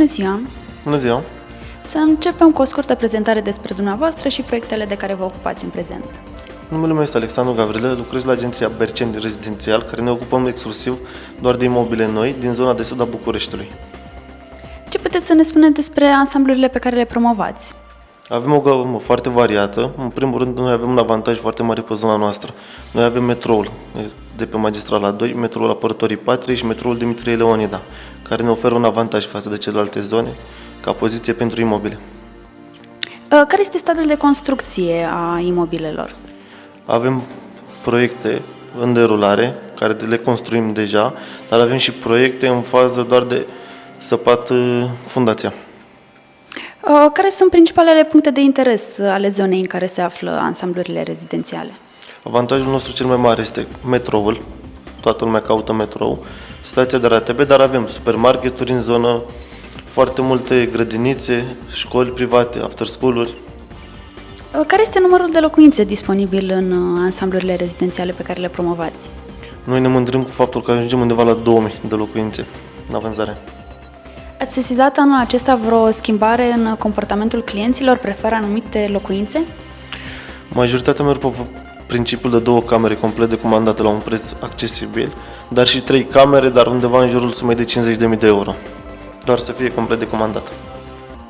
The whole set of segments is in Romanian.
Bună ziua! Bună ziua! Să începem cu o scurtă prezentare despre dumneavoastră și proiectele de care vă ocupați în prezent. Numele meu este Alexandru Gavrilă, lucrez la agenția Berceni Rezidențial, care ne ocupăm exclusiv doar de imobile noi din zona de sud a Bucureștiului. Ce puteți să ne spuneți despre ansamblurile pe care le promovați? Avem o gamă foarte variată. În primul rând, noi avem un avantaj foarte mare pe zona noastră. Noi avem metroul de pe magistrala 2, metroul Apărătorii Patriei și metroul Dimitrie Leonida, care ne oferă un avantaj față de celelalte zone ca poziție pentru imobile. Uh, care este stadiul de construcție a imobilelor? Avem proiecte în derulare, care le construim deja, dar avem și proiecte în fază doar de săpat uh, fundația. Uh, care sunt principalele puncte de interes ale zonei în care se află ansamblurile rezidențiale? Avantajul nostru cel mai mare este metroul, toată lumea caută metrou, stația de RATB, dar avem supermarketuri în zonă, foarte multe grădinițe, școli private, after school-uri. Uh, care este numărul de locuințe disponibil în uh, ansamblurile rezidențiale pe care le promovați? Noi ne mândrim cu faptul că ajungem undeva la 2000 de locuințe în avanzare. Ați sesizat anul acesta vreo schimbare în comportamentul clienților? Preferă anumite locuințe? Majoritatea merg pe principiul de două camere complet de comandate la un preț accesibil, dar și trei camere, dar undeva în jurul sumei de 50.000 de euro. Doar să fie complet de comandat.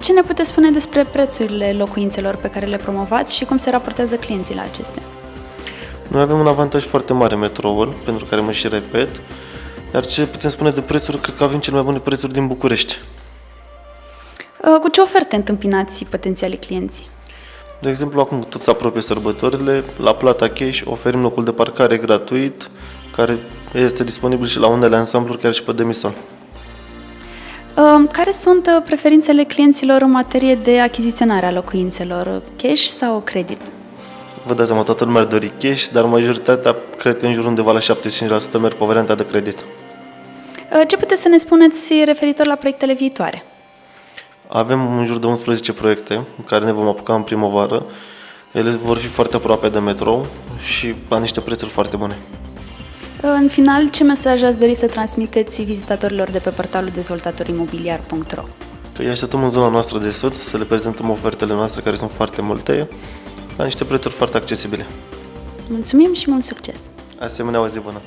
Ce ne puteți spune despre prețurile locuințelor pe care le promovați și cum se raportează clienții la acestea? Noi avem un avantaj foarte mare metroul, pentru care mă și repet, iar ce putem spune de prețuri, cred că avem cele mai bune prețuri din București. Uh, cu ce oferte întâmpinați potențialii clienți? De exemplu, acum tot se apropie sărbătorile, la plata cash oferim locul de parcare gratuit, care este disponibil și la unele ansambluri, chiar și pe demisol. Uh, care sunt uh, preferințele clienților în materie de achiziționare a locuințelor? Cash sau credit? Vă dați seama, toată lumea ar dori cash, dar majoritatea, cred că în jur undeva la 75% merg pe varianta de credit. Ce puteți să ne spuneți referitor la proiectele viitoare? Avem în jur de 11 proiecte în care ne vom apuca în primăvară. Ele vor fi foarte aproape de metrou și la niște prețuri foarte bune. În final, ce mesaj ați dori să transmiteți vizitatorilor de pe portalul dezvoltatorimobiliar.ro? Că îi așteptăm în zona noastră de sud să le prezentăm ofertele noastre care sunt foarte multe la niște prețuri foarte accesibile. Mulțumim și mult succes! Asemenea, o zi bună!